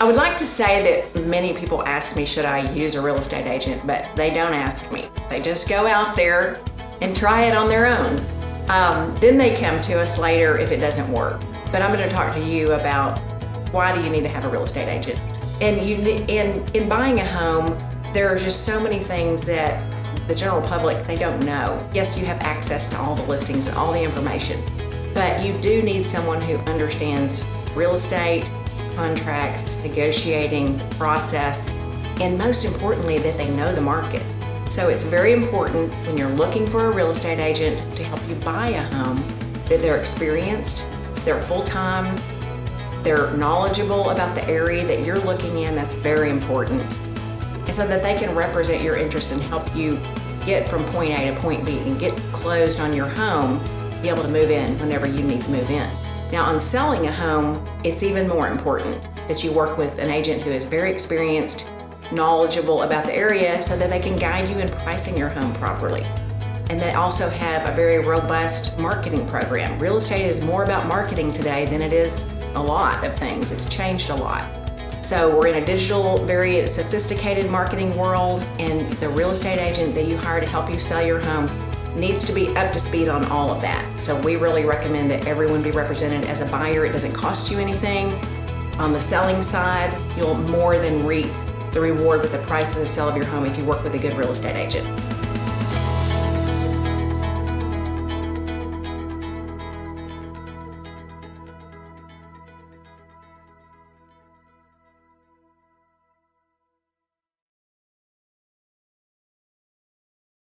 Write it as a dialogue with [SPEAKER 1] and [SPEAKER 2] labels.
[SPEAKER 1] I would like to say that many people ask me, should I use a real estate agent, but they don't ask me. They just go out there and try it on their own. Um, then they come to us later if it doesn't work. But I'm going to talk to you about why do you need to have a real estate agent? And you, in in buying a home, there are just so many things that the general public they don't know. Yes, you have access to all the listings and all the information, but you do need someone who understands real estate, contracts, negotiating, process, and most importantly, that they know the market. So it's very important when you're looking for a real estate agent to help you buy a home that they're experienced, they're full-time, they're knowledgeable about the area that you're looking in, that's very important. And so that they can represent your interests and help you get from point A to point B and get closed on your home, be able to move in whenever you need to move in. Now on selling a home, it's even more important that you work with an agent who is very experienced, knowledgeable about the area so that they can guide you in pricing your home properly. And they also have a very robust marketing program. Real estate is more about marketing today than it is a lot of things. It's changed a lot. So we're in a digital, very sophisticated marketing world and the real estate agent that you hire to help you sell your home needs to be up to speed on all of that. So we really recommend that everyone be represented as a buyer. It doesn't cost you anything. On the selling side, you'll more than reap the reward with the price of the sale of your home if you work with a good real estate agent.